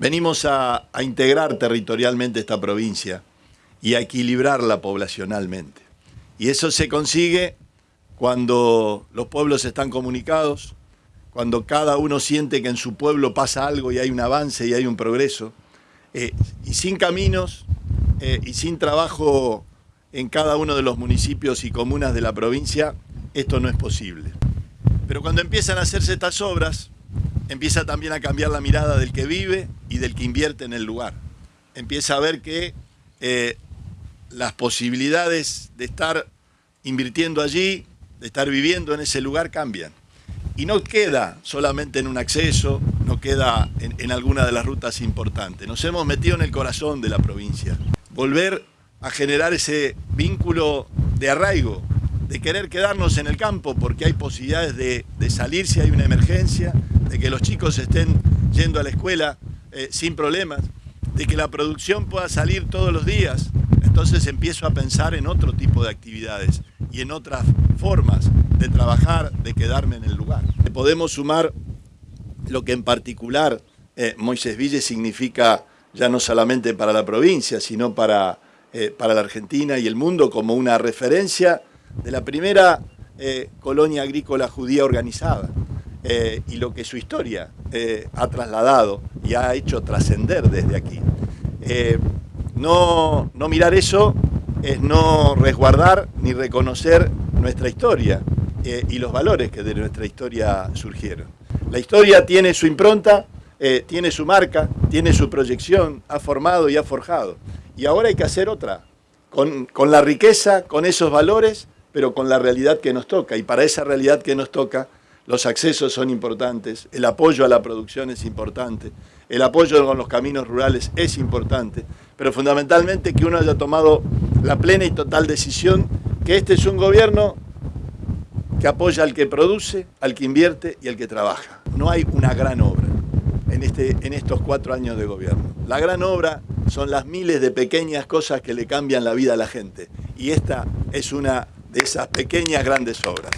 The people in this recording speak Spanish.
Venimos a, integrar territorialmente esta provincia y a equilibrarla poblacionalmente. Y eso se consigue cuando los pueblos están comunicados, cuando cada uno siente que en su pueblo pasa algo y hay un avance y hay un progreso, eh, y sin caminos eh, y sin trabajo en cada uno de los municipios y comunas de la provincia, esto no es posible. Pero cuando empiezan a hacerse estas obras, empieza también a cambiar la mirada del que vive y del que invierte en el lugar. Empieza a ver que eh, las posibilidades de estar invirtiendo allí, de estar viviendo en ese lugar cambian. Y no queda solamente en un acceso, no queda en, alguna de las rutas importantes. Nos hemos metido en el corazón de la provincia. Volver a generar ese vínculo de arraigo, de querer quedarnos en el campo porque hay posibilidades de, de salir si hay una emergencia, de que los chicos estén yendo a la escuela eh, sin problemas, de que la producción pueda salir todos los días. Entonces empiezo a pensar en otro tipo de actividades y en otras formas de trabajar, de quedarme en el lugar. Podemos sumar lo que en particular eh, Moisés Ville significa ya no solamente para la provincia, sino para, eh, para la Argentina y el mundo como una referencia de la primera eh, colonia agrícola judía organizada eh, y lo que su historia eh, ha trasladado y ha hecho trascender desde aquí. no, no mirar eso es no resguardar ni reconocer nuestra historia y los valores que de nuestra historia surgieron. La historia tiene su impronta, eh, tiene su marca, tiene su proyección, ha formado y ha forjado. Y ahora hay que hacer otra, con, con, la riqueza, con esos valores, pero con la realidad que nos toca. Y para esa realidad que nos toca, los accesos son importantes, el apoyo a la producción es importante, el apoyo con los caminos rurales es importante, pero fundamentalmente que uno haya tomado la plena y total decisión que este es un gobierno que apoya al que produce, al que invierte y al que trabaja. No hay una gran obra en, este, en estos cuatro años de gobierno. La gran obra son las miles de pequeñas cosas que le cambian la vida a la gente. Y esta es una de esas pequeñas grandes obras.